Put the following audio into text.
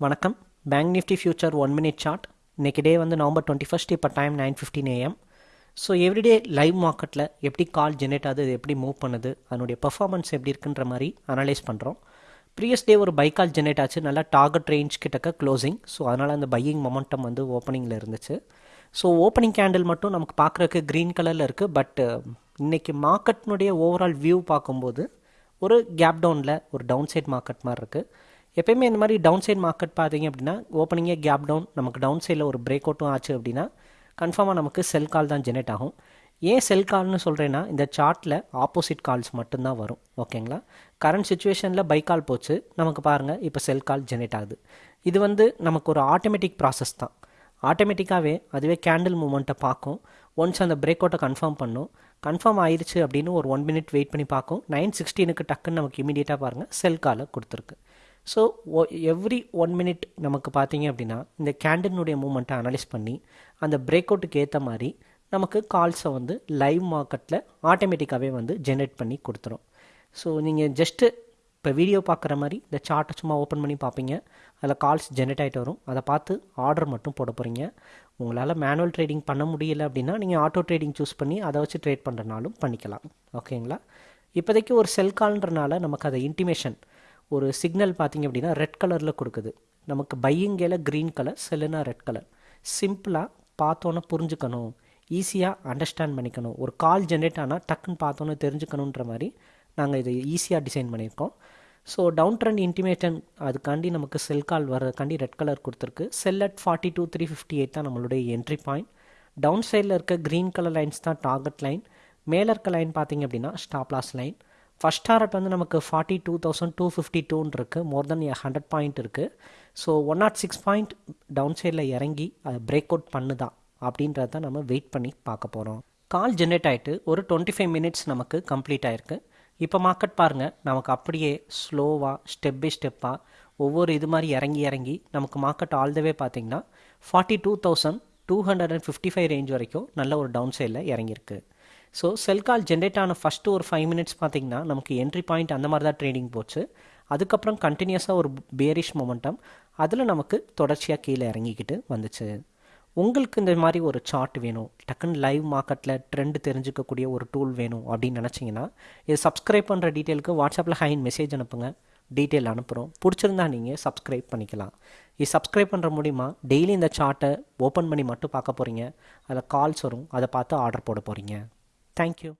வணக்கம். Bank Nifty future one minute chart இன்னைக்கு day வந்து நவம்பர் டுவெண்ட்டி ஃபஸ்ட் இப்போ time nine fifteen AM so everyday live மார்க்கெட்டில் எப்படி கால் ஜெனரேட் ஆகுது அது எப்படி மூவ் பண்ணுது அதனுடைய பர்ஃபார்மன்ஸ் எப்படி இருக்குன்ற மாதிரி அனலைஸ் பண்ணுறோம் ப்ரீவியஸ் டே ஒரு பை கால் ஜெனரேட் ஆச்சு நல்லா டார்கெட் ரேஞ்ச் கிட்டக்க க்ளோசிங் ஸோ அதனால் அந்த பையிங் மொமெண்டம் வந்து ஓப்பனிங்கில் இருந்துச்சு. ஸோ ஓப்பனிங் கேண்டில் மட்டும் நமக்கு பார்க்குறக்கு க்ரீன் கலரில் இருக்குது பட் இன்றைக்கி மார்க்கெட்னுடைய ஓவரால் வியூ பார்க்கும்போது ஒரு கேப் டவுனில் ஒரு டவுன் சைட் மார்க்கெட் மாதிரி இருக்குது எப்பயுமே இந்த மாதிரி டவுன் சைட் மார்க்கெட் பார்த்தீங்க அப்படின்னா ஓப்பனிங்கே கேப் டவுன் நமக்கு டவுன் சைடில் ஒரு பிரேக் அவுட்டும் ஆச்சு அப்படின்னா கன்ஃபார்மாக நமக்கு செல் கால் தான் ஜெனரேட் ஆகும். ஏன் செல் கால்னு சொல்கிறேன்னா இந்த சார்ட்டில் ஆப்போசிட் கால்ஸ் மட்டும்தான் வரும். ஓகேங்களா கரண்ட் சுச்சுவேஷனில் பை கால் போச்சு. நமக்கு பாருங்கள் இப்போ செல் கால் ஜெனரேட் ஆகுது. இது வந்து நமக்கு ஒரு ஆட்டோமேட்டிக் ப்ராசஸ் தான். ஆட்டோமேட்டிக்காகவே அதுவே கேண்டில் மூமெண்ட்டை பார்க்கும். ஒன்ஸ் அந்த பிரேக் அவுட்டை கன்ஃபார்ம் பண்ணும். கன்ஃபார்ம் ஆயிடுச்சு அப்படின்னு ஒரு ஒன் மினிட் வெயிட் பண்ணி பார்க்கும். நைன் சிக்ஸ்டீனுக்கு டக்குன்னு நமக்கு இமீடியட்டாக பாருங்கள் செல் காலை கொடுத்துருக்கு. ஸோ எவ்ரி ஒன் மினிட் நமக்கு பார்த்தீங்க அப்படின்னா இந்த கேண்டினுடைய மூமெண்ட்டை அனலைஸ் பண்ணி அந்த பிரேக் அவுட்டுக்கு ஏற்ற மாதிரி நமக்கு கால்ஸை வந்து லைவ் மார்க்கெட்டில் ஆட்டோமேட்டிக்காகவே வந்து ஜென்ரேட் பண்ணி கொடுத்துரும். ஸோ நீங்கள் ஜஸ்ட்டு இப்போ வீடியோ பார்க்குற மாதிரி இந்த சார்ட்டை சும்மா ஓப்பன் பண்ணி பார்ப்பீங்க. அதில் கால்ஸ் ஜென்ரேட் ஆகிட்டு வரும். அதை பார்த்து ஆர்டர் மட்டும் போட போகிறீங்க உங்களால் மேனுவல் ட்ரேடிங் பண்ண முடியல அப்படின்னா நீங்கள் ஆட்டோ ட்ரேடிங் சூஸ் பண்ணி அதை வச்சு ட்ரேட் பண்ணுறனாலும் பண்ணிக்கலாம். ஓகேங்களா இப்போதைக்கு ஒரு செல் கால்ன்றனால நமக்கு அதை இன்டிமேஷன் ஒரு சிக்னல் பார்த்தீங்க அப்படின்னா ரெட் கலரில் கொடுக்குது. நமக்கு பையிங்கேல க்ரீன் கலர் செல்லுனா ரெட் கலர் சிம்பிளாக பார்த்தோன்னே புரிஞ்சுக்கணும். ஈஸியாக அண்டர்ஸ்டாண்ட் பண்ணிக்கணும். ஒரு கால் ஜென்ரேட் ஆனால் டக்குன்னு பார்த்தோன்னே தெரிஞ்சுக்கணுன்ற மாதிரி நாங்கள் இதை ஈஸியாக டிசைன் பண்ணியிருக்கோம். ஸோ டவுன் ட்ரெண்ட் இன்டிமேட்டன் அதுக்காண்டி நமக்கு செல் கால் வர்றதுக்காண்டி ரெட் கலர் கொடுத்துருக்கு. Sell at forty two three fifty eight தான் நம்மளுடைய என்ட்ரி பாயிண்ட் டவுன் சைடில் இருக்க க்ரீன் கலர் லைன்ஸ் தான் டார்கெட் லைன் மேலே இருக்க லைன் பார்த்தீங்க அப்படின்னா ஸ்டாப்லாஸ் லைன் ஃபஸ்ட் டாரட் வந்து நமக்கு forty two thousand two fifty டூன்னு இருக்குது மோர் தென் ஹண்ட்ரட் பாயிண்ட் இருக்குது so one nought six point down சைடில் இறங்கி அதை பிரேக் அவுட் பண்ணுதா? அப்படின்றத நம்ம வெயிட் பண்ணி பார்க்க போகிறோம் கால் ஜென்ரேட் ஆகிட்டு ஒரு டுவெண்ட்டி ஃபைவ் மினிட்ஸ் நமக்கு கம்ப்ளீட் ஆகிருக்கு இப்போ மார்க்கெட் பாருங்கள் நமக்கு அப்படியே ஸ்லோவாக ஸ்டெப் பை ஸ்டெப்பாக ஒவ்வொரு இது மாதிரி இறங்கி இறங்கி நமக்கு மார்க்கெட் ஆல் தவே பார்த்திங்கன்னா forty two thousand two hundred and fifty five range வரைக்கும் நல்ல ஒரு டவுன் சைடில் இறங்கியிருக்கு. ஸோ செல் கால் ஜென்ரேட் ஆன ஃபஸ்ட்டு ஒரு ஃபைவ் மினிட்ஸ் பார்த்திங்கன்னா நமக்கு என்ட்ரி பாயிண்ட் அந்த மாதிரி தான் ட்ரேடிங் போச்சு. அதுக்கப்புறம் கண்டினியூஸாக ஒரு பேரிஷ் மொமெண்டம் அதில் நமக்கு தொடர்ச்சியாக கீழே இறங்கிக்கிட்டு வந்துச்சு. உங்களுக்கு இந்த மாதிரி ஒரு சார்ட் வேணும். டக்குன்னு லைவ் மார்க்கெட்டில் ட்ரெண்ட் தெரிஞ்சுக்கக்கூடிய ஒரு டூல் வேணும் அப்படின்னு நினச்சிங்கன்னா இது சப்ஸ்கிரைப் பண்ணுற டீட்டெயிலுக்கு வாட்ஸ்அப்பில் ஹைன் மெசேஜ் அனுப்புங்க. டீட்டெயில் அனுப்புகிறோம் பிடிச்சிருந்தா நீங்கள் சப்ஸ்கிரைப் பண்ணிக்கலாம். இது சப்ஸ்கிரைப் பண்ணுற மூலிமா டெய்லி இந்த சார்ட்டை ஓப்பன் பண்ணி மட்டும் பார்க்க போகிறீங்க அதில் கால்ஸ் வரும். அதை பார்த்து ஆர்டர் போட போகிறீங்க Thank you.